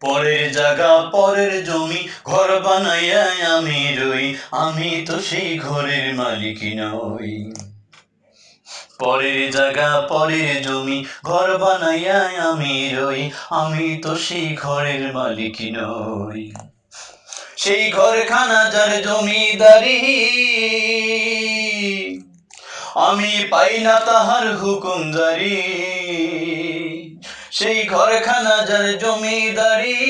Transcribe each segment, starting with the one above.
পরের জায়গা, পরের জমি, ঘর বানাইয়া আমি রই, আমি তো সেই ঘরের মালিক নই। পরের জায়গা, পরের জমি, ঘর বানাইয়া আমি রই, আমি তো সেই ঘরের মালিক নই। সেই ঘরখানা যার জমিদারি, আমি পাই না তাহার হুকুম জারি। সেই ঘরখানা যার জমিদারি,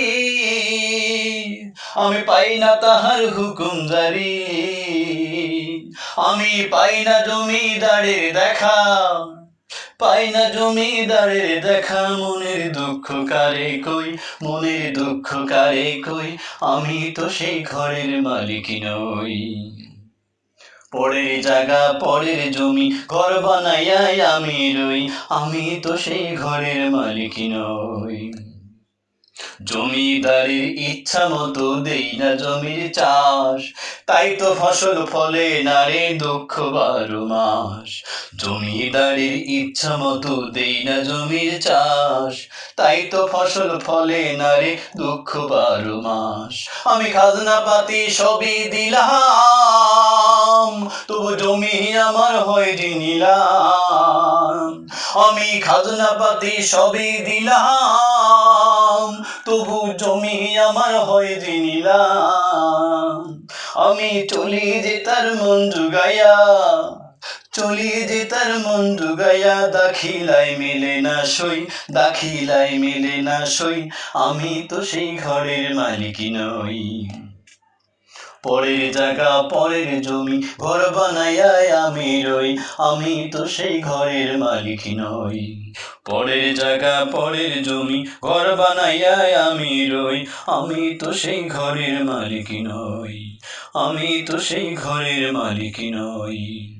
আমি পাই না তাহার হুকুম জারি। আমি পাই না জমিদারের দেখা, পাই না জমিদারের দেখা। মনের দুঃখ কারে কই, মনের দুঃখ কারে কই, আমি তো সেই ঘরের মালিক নই। পরের জায়গা, পরের জমি, ঘর বানাইয়াই আমি রই, আমি তো সেই ঘরের মালিক নই। জমিদারের ইচ্ছা মতো দেই না জমির চাষ, তাই তো ফসল ফলে না রে দুঃখ বারো মাস। জমিদারের ইচ্ছা মতো দেই না জমির চাষ, তাই তো ফসল ফলে না রে দুঃখ বারো মাস। আমি খাজনা পাতি সবই দিলাম। তবু জমি আমার হয় নিলাম। আমি খাজনা পাতি সবই দিলাম, তবু জমি আমার হয় নিলাম। আমি চলি যে তার মন জুগাইয়া, চলি যে তার মন জুগাইয়া দাখিলাই মেলে না সই দাখিলাই মেলে না সই, আমি তো সেই ঘরের মালিক নই। পরের জায়গা, পরের জমি, ঘর বানাইয়াই আমি রই, আমি তো সেই ঘরের মালিক নই। পরের জায়গা, পরের জমি, ঘর বানাইয়াই আমি রই, আমি তো সেই ঘরের মালিক নই, আমি তো সেই ঘরের মালিক নই।